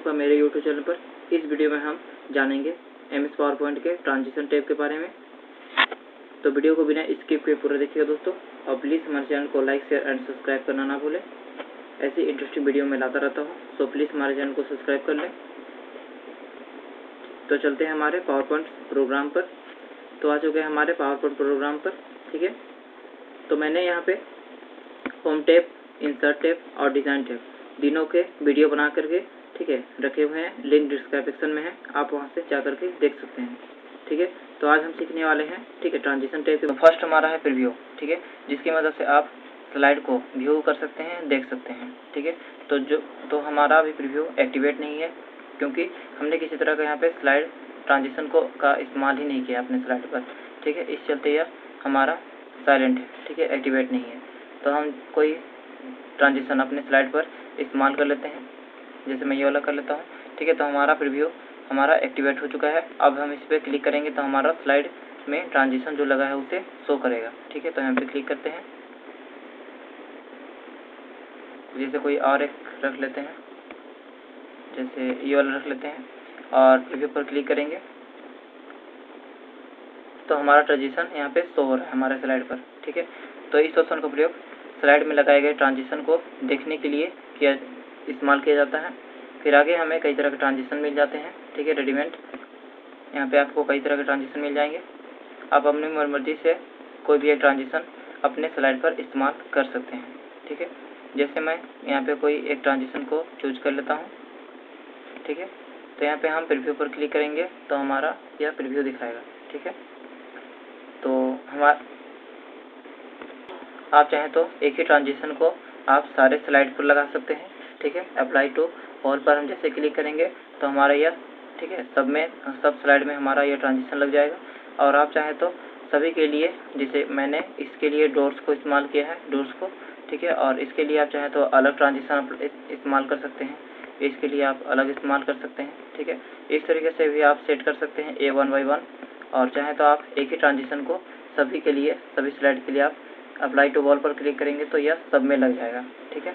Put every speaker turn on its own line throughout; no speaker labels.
आपका मेरे YouTube channel पर इस वीडियो में हम जानेंगे एम एस पावर पॉइंट के ट्रांजिशन टैब के बारे में। तो वीडियो को बिना स्किप किए पूरा देखिएगा दोस्तों और प्लीज़ हमारे चैनल को लाइक शेयर एंड सब्सक्राइब करना ना भूलें। ऐसी इंटरेस्टिंग वीडियो मैं लाता रहता हूँ सो प्लीज़ हमारे चैनल को सब्सक्राइब कर लें। तो चलते हैं हमारे पावर पॉइंट प्रोग्राम पर। तो आ चुके हैं हमारे पावर पॉइंट प्रोग्राम पर, ठीक है? तो मैंने यहाँ पे होम टेप इंसर्ट टेप और डिज़ाइन टेप तीनों के वीडियो बना करके ठीक है, रखे हुए हैं लिंक डिस्क्रिप्शन में है, आप वहाँ से जा करके देख सकते हैं, ठीक है? तो आज हम सीखने वाले हैं, ठीक है ट्रांजिशन टाइप तो फ़र्स्ट हमारा है प्रीव्यू ठीक है? जिसकी मदद से आप स्लाइड को व्यू कर सकते हैं, देख सकते हैं, ठीक है? तो जो तो हमारा अभी प्रीव्यू एक्टिवेट नहीं है, क्योंकि हमने किसी तरह का यहाँ पे स्लाइड ट्रांजिशन को, का इस्तेमाल ही नहीं किया अपने स्लाइड पर, ठीक है? इस चलते यह हमारा साइलेंट है, ठीक है? एक्टिवेट नहीं है। तो हम कोई ट्रांजिशन अपने स्लाइड पर इस्तेमाल कर लेते हैं। जैसे मैं ये वाला कर लेता हूँ। ठीक है तो हमारा प्रीव्यू हमारा एक्टिवेट हो चुका है। अब हम इस पर क्लिक करेंगे तो हमारा स्लाइड में ट्रांजिशन जो लगा है उसे शो करेगा। ठीक है तो यहाँ पे क्लिक करते हैं। जैसे कोई और एक रख लेते हैं। जैसे ये वाला रख लेते हैं और प्रीव्यू पर क्लिक करेंगे। तो हमारा ट्रांजिशन यहाँ पे शो हो रहा है हमारे स्लाइड पर। ठीक है तो इस ऑप्शन का प्रयोग स्लाइड में लगाए गए ट्रांजिशन को देखने के लिए किया इस्तेमाल किया जाता है। फिर आगे हमें कई तरह के ट्रांजिशन मिल जाते हैं। ठीक है रेडीमेड यहाँ पे आपको कई तरह के ट्रांजिशन मिल जाएँगे। आप अपनी मर्ज़ी से कोई भी एक ट्रांजिशन अपने स्लाइड पर इस्तेमाल कर सकते हैं। ठीक है, जैसे मैं यहाँ पे कोई एक ट्रांजिशन को चूज़ कर लेता हूँ। ठीक है तो यहाँ पे हम प्रीव्यू पर क्लिक करेंगे तो हमारा यह प्रीव्यू दिखाएगा। ठीक है तो हमारा, आप चाहें तो एक ही ट्रांजिशन को आप सारे स्लाइड पर लगा सकते हैं। ठीक है? अप्लाई टू ऑल पर हम जैसे क्लिक करेंगे तो हमारा यह, ठीक है? सब में, सब स्लाइड में हमारा यह ट्रांजिशन लग जाएगा। और आप चाहें तो सभी के लिए, जैसे मैंने इसके लिए डोर्स को इस्तेमाल किया है डोर्स को, ठीक है? और इसके लिए आप चाहें तो अलग ट्रांजिशन इस्तेमाल कर सकते हैं। इसके लिए आप अलग इस्तेमाल कर सकते हैं, ठीक है? इस तरीके से भी आप सेट कर सकते हैं ए वन बाई वन और चाहें तो आप एक ही ट्रांजिशन को सभी के लिए, सभी स्लाइड के लिए आप अप्लाई टू वॉल पर क्लिक करेंगे तो यह सब में लग जाएगा, ठीक है?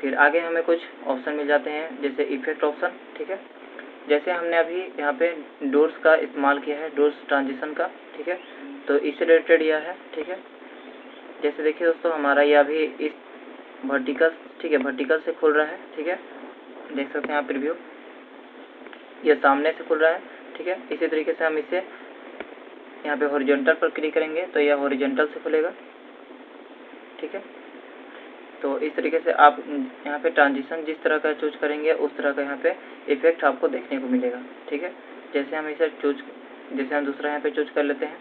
फिर आगे हमें कुछ ऑप्शन मिल जाते हैं, जैसे इफ़ेक्ट ऑप्शन ठीक है? जैसे हमने अभी यहाँ पे डोर्स का इस्तेमाल किया है डोर्स ट्रांजिशन का, ठीक है? तो इससे रिलेटेड यह है, ठीक है? जैसे देखिए दोस्तों, हमारा यह अभी इस वर्टिकल ठीक है वर्टिकल से खुल रहा है, ठीक है? देख सकते हैं आप रिव्यू यह सामने से खुल रहा है, ठीक है? इसी तरीके से हम इसे यहाँ पे हॉरिजॉन्टल पर क्लिक करेंगे तो यह हॉरिजॉन्टल से खुलेगा, ठीक है? तो इस तरीके से आप यहाँ पे ट्रांजिशन जिस तरह का चूज़ करेंगे, उस तरह का यहाँ पे इफ़ेक्ट आपको देखने को मिलेगा, ठीक है? जैसे हम इसे चूज़ जैसे हम दूसरा यहाँ पे चूज़ कर लेते हैं,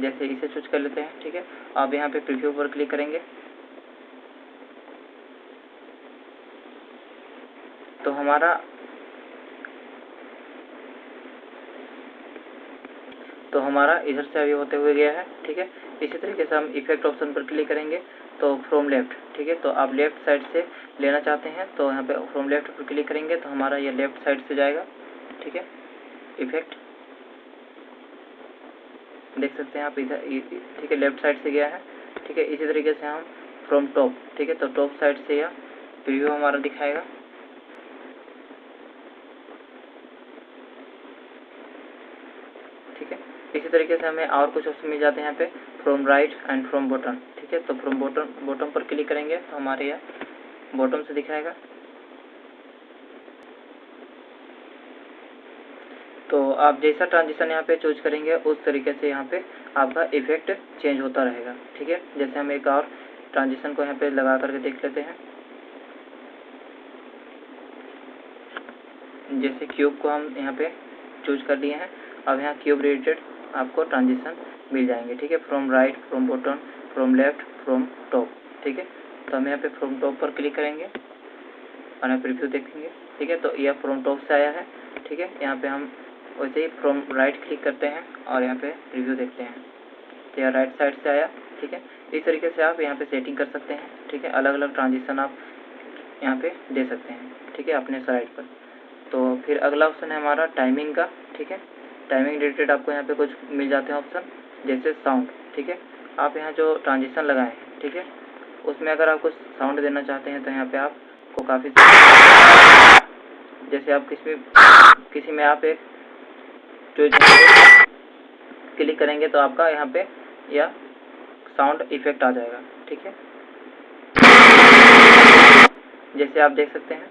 जैसे इसे चूज़ कर लेते हैं, ठीक है? आप यहाँ पे प्रीव्यू पर क्लिक करेंगे। तो हमारा तो हमारा इधर से अभी होते हुए गया है, ठीक है? इसी तरीके से हम इफ़ेक्ट ऑप्शन पर क्लिक करेंगे तो फ्रॉम लेफ़्ट ठीक है? तो आप लेफ़्ट साइड से लेना चाहते हैं तो यहाँ पे फ्रॉम लेफ़्ट पर क्लिक करेंगे तो हमारा ये लेफ़्ट साइड से जाएगा, ठीक है? इफ़ेक्ट देख सकते हैं आप इधर ठीक है? लेफ़्ट साइड से गया है, ठीक है? इसी तरीके से हम फ्रॉम टॉप ठीक है? तो टॉप साइड से यह प्रीव्यू हमारा दिखाएगा ठीक है इसी तरीके से हमें और कुछ ऑप्शन मिल जाते हैं यहाँ पे from right and from bottom ठीक है? तो फ्रॉम बॉटम बॉटम पर क्लिक करेंगे तो हमारे यहाँ बॉटम से दिखाएगा। तो आप जैसा ट्रांजिशन यहाँ पे चूज़ करेंगे, उस तरीके से यहाँ पे आपका इफ़ेक्ट चेंज होता रहेगा, ठीक है? जैसे हम एक और ट्रांजिशन को यहाँ पे लगा करके देख लेते हैं। जैसे क्यूब को हम यहाँ पे चूज़ कर लिए हैं। अब यहाँ क्यूब रिलेटेड आपको ट्रांजिशन मिल जाएँगे, ठीक है? From right from bottom from left from top ठीक है? तो हम यहाँ पे फ्रॉम टॉप पर क्लिक करेंगे, और यहाँ प्रीव्यू देखेंगे, ठीक है? तो यह फ्रॉम टॉप से आया है, ठीक है? यहाँ पे हम वैसे ही फ्रॉम राइट क्लिक करते हैं, और यहाँ पे रिव्यू देखते हैं। तो यह राइट साइड से आया, ठीक है? इस तरीके से आप यहाँ पे सेटिंग कर सकते हैं, ठीक है? अलग अलग ट्रांजिशन आप यहाँ पे दे सकते हैं, ठीक है? अपने साइड पर। तो फिर अगला ऑप्शन है हमारा टाइमिंग का, ठीक है? टाइमिंग रिलेटेड आपको यहाँ पे कुछ मिल जाते हैं ऑप्शन जैसे साउंड ठीक है? आप यहाँ जो ट्रांजिशन लगाए ठीक है? उसमें अगर आप कुछ साउंड देना चाहते हैं तो यहाँ पे आपको काफ़ी जैसे आप किसी किसी में आप एक जो क्लिक करेंगे तो आपका यहाँ पे यह साउंड इफ़ेक्ट आ जाएगा, ठीक है? जैसे आप देख सकते हैं।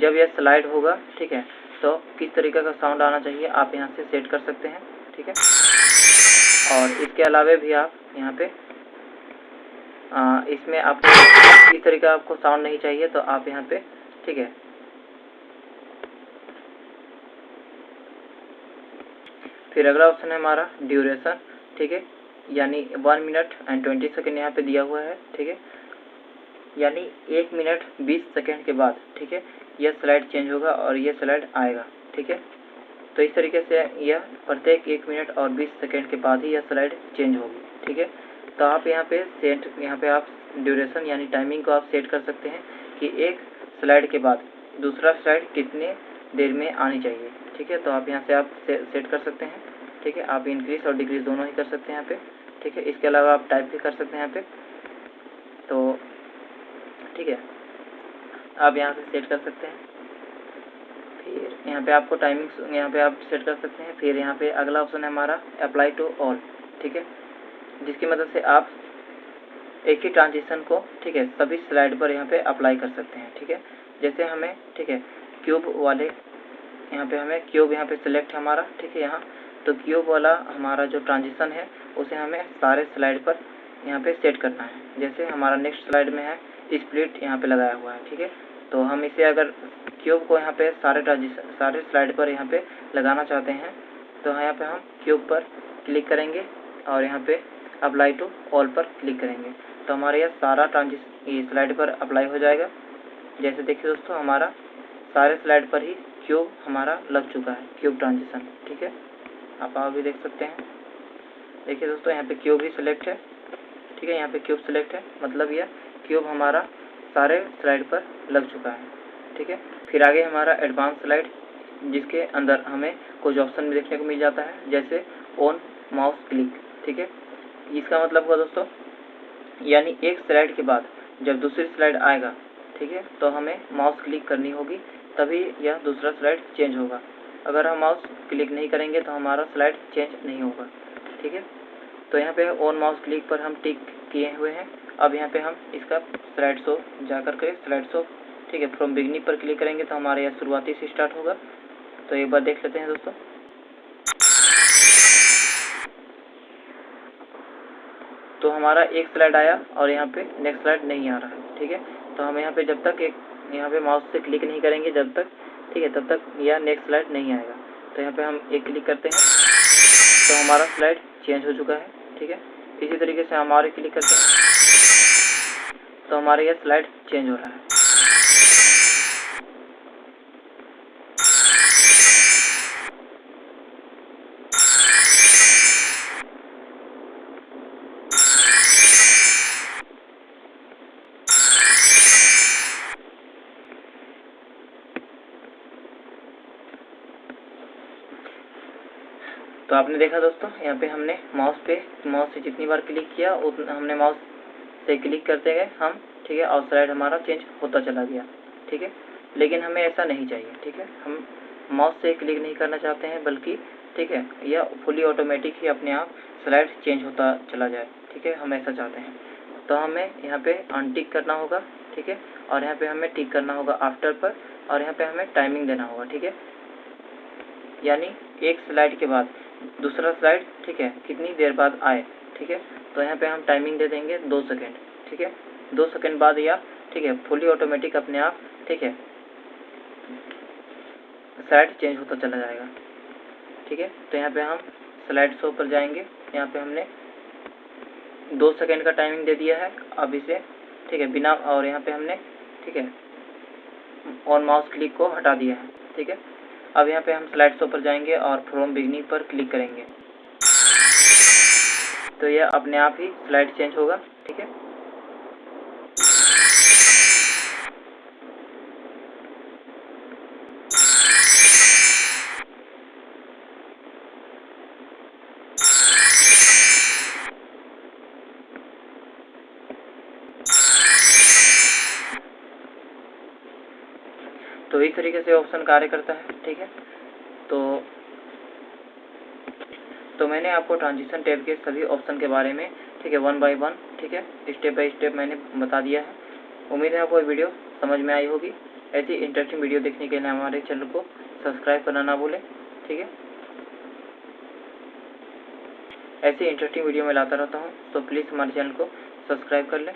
जब यह स्लाइड होगा, ठीक है? तो किस तरीके का साउंड आना चाहिए आप यहाँ से सेट कर सकते हैं ठीक है? और इसके अलावा भी आप यहाँ पे आ, इसमें आपको इस तरीके का आपको साउंड नहीं चाहिए तो आप यहाँ पे ठीक है? फिर अगला ऑप्शन है हमारा ड्यूरेशन ठीक है? यानी one minute and twenty second यहाँ पे दिया हुआ है ठीक है? यानी एक मिनट बीस सेकेंड के बाद ठीक है? यह स्लाइड चेंज होगा और यह स्लाइड आएगा ठीक है? तो इस तरीके से यह प्रत्येक एक मिनट और बीस सेकेंड के बाद ही यह स्लाइड चेंज होगी ठीक है? तो आप यहाँ पे सेट यहाँ पे आप ड्यूरेशन यानी टाइमिंग को आप सेट कर सकते हैं कि एक स्लाइड के बाद दूसरा स्लाइड कितने देर में आनी चाहिए ठीक है? तो आप यहाँ से आप से, सेट कर सकते हैं ठीक है? आप इंक्रीज और डिक्रीज दोनों ही कर सकते हैं यहाँ पे ठीक है? इसके अलावा आप टाइप भी कर सकते हैं यहाँ पे तो ठीक है? आप यहाँ से सेट कर सकते हैं। फिर यहाँ पे आपको टाइमिंग यहाँ पे आप सेट कर सकते हैं। फिर यहाँ पे अगला ऑप्शन है हमारा अप्लाई टू ऑल ठीक है? जिसकी मदद मतलब से आप एक ही ट्रांजिशन को, ठीक है, सभी स्लाइड पर यहाँ पे अप्लाई कर सकते हैं, ठीक है? जैसे हमें, ठीक है क्यूब वाले, यहाँ पे हमें क्यूब यहाँ पे सिलेक्ट हमारा, ठीक है, यहाँ। तो क्यूब वाला हमारा जो ट्रांजिशन है, उसे हमें सारे स्लाइड पर यहाँ पे सेट करना है। जैसे हमारा नेक्स्ट स्लाइड में है स्प्लिट यहाँ पे लगाया हुआ है, ठीक है? तो हम इसे अगर क्यूब को यहाँ पे सारे ट्रांजिशन सारे स्लाइड पर यहाँ पे लगाना चाहते हैं तो यहाँ पे हम क्यूब पर क्लिक करेंगे और यहाँ पे अप्लाई टू ऑल पर क्लिक करेंगे। तो हमारे यहाँ सारा ट्रांजिशन स्लाइड पर अप्लाई हो जाएगा। जैसे देखिए दोस्तों, हमारा सारे स्लाइड पर ही क्यूब हमारा लग चुका है क्यूब ट्रांजिशन ठीक है? आप आप भी देख सकते हैं। देखिए दोस्तों, यहाँ पे क्यूब ही सिलेक्ट है, ठीक है? यहाँ पे क्यूब सिलेक्ट है मतलब यह क्यूब हमारा सारे स्लाइड पर लग चुका है, ठीक है? फिर आगे हमारा एडवांस स्लाइड जिसके अंदर हमें कुछ ऑप्शन भी देखने को मिल जाता है, जैसे ऑन माउस क्लिक ठीक है? इसका मतलब हुआ दोस्तों, यानी एक स्लाइड के बाद जब दूसरी स्लाइड आएगा, ठीक है? तो हमें माउस क्लिक करनी होगी, तभी यह दूसरा स्लाइड चेंज होगा। अगर हम माउस क्लिक नहीं करेंगे तो हमारा स्लाइड चेंज नहीं होगा, ठीक है? तो यहाँ पे ऑन माउस क्लिक पर हम टिक किए हुए हैं। अब यहाँ पे हम इसका स्लाइड शो जा कर के स्लाइड शो ठीक है फ्रॉम बिगनिंग पर क्लिक करेंगे तो हमारे यहाँ शुरुआती से स्टार्ट होगा। तो एक बार देख लेते हैं दोस्तों। तो हमारा एक स्लाइड आया और यहाँ पे नेक्स्ट स्लाइड नहीं आ रहा है ठीक है? तो हम यहाँ पे जब तक एक, यहाँ पे माउस से क्लिक नहीं करेंगे जब तक, ठीक है, तब तक यह नेक्स्ट स्लाइड नहीं आएगा। तो यहाँ पे हम एक क्लिक करते हैं। तो हमारा स्लाइड चेंज हो चुका है, ठीक है? इसी तरीके से हम और क्लिक करते हैं। तो हमारे यह स्लाइड चेंज हो रहा है। तो आपने देखा दोस्तों, यहाँ पे हमने माउस पे माउस से जितनी बार क्लिक किया उतना हमने माउस से क्लिक करते गए, हम, ठीक है, और स्लाइड हमारा चेंज होता चला गया, ठीक है? लेकिन हमें ऐसा नहीं चाहिए, ठीक है? हम माउस से क्लिक नहीं करना चाहते हैं, बल्कि, ठीक है, यह फुली ऑटोमेटिक ही अपने आप स्लाइड चेंज होता चला जाए, ठीक है? हम ऐसा चाहते हैं। तो हमें यहाँ पे अनटिक करना होगा, ठीक है? और यहाँ पे हमें टिक करना होगा आफ्टर पर, और यहाँ पे हमें टाइमिंग देना होगा, ठीक है? यानी एक स्लाइड के बाद, दूसरा स्लाइड ठीक है, कितनी देर बाद आए, ठीक है? तो यहाँ पे हम टाइमिंग दे देंगे दो सेकेंड ठीक है? दो सेकेंड बाद या ठीक है फुली ऑटोमेटिक अपने आप, ठीक है? स्लाइड चेंज होता चला जाएगा, ठीक है? तो यहाँ पे हम स्लाइड शो पर जाएँगे। यहाँ पे हमने दो सेकेंड का टाइमिंग दे दिया है, अब इसे, ठीक है, बिना, और यहाँ पे हमने, ठीक है और माउस क्लिक को हटा दिया है, ठीक है? अब यहाँ पे हम स्लाइड शो पर जाएँगे और फ्रॉम बिगनिंग पर क्लिक करेंगे। तो यह अपने आप ही स्लाइड चेंज होगा, ठीक है? तो इस तरीके से ऑप्शन कार्य करता है, ठीक है? तो तो मैंने आपको ट्रांजिशन टैब के सभी ऑप्शन के बारे में, ठीक है वन बाय वन ठीक है स्टेप बाय स्टेप मैंने बता दिया है। उम्मीद है आपको वीडियो समझ में आई होगी। ऐसी इंटरेस्टिंग वीडियो देखने के लिए हमारे चैनल को सब्सक्राइब करना ना भूलें, ठीक है? ऐसी इंटरेस्टिंग वीडियो मैं लाता रहता हूँ तो प्लीज़ हमारे चैनल को सब्सक्राइब कर लें।